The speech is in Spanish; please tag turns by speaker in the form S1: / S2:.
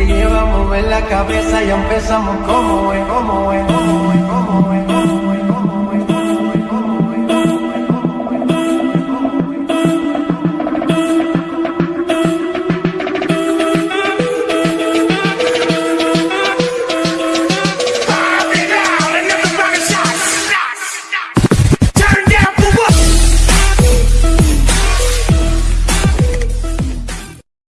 S1: el ritmo te lleva a mover la cabeza y empezamos como como es, como es, como es.